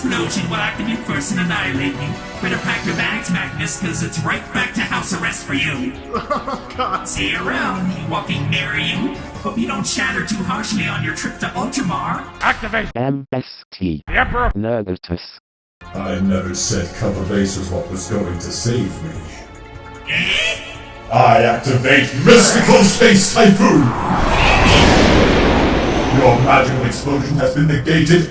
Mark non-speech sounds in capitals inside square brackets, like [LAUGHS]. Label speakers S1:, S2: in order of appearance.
S1: explosion will activate first and annihilate you. Better pack your bags, Magnus, cause it's right back to house arrest for you. [LAUGHS] Oh God. See you around, you walking Marion. Hope you don't shatter too harshly on your trip to Ultramar.
S2: Activate
S3: MST.
S2: the Emperor.
S3: Nergatus.
S4: I never said cover base was what was going to save me.
S1: Eh?
S4: I activate Mystical Space Typhoon! Your magical explosion has been negated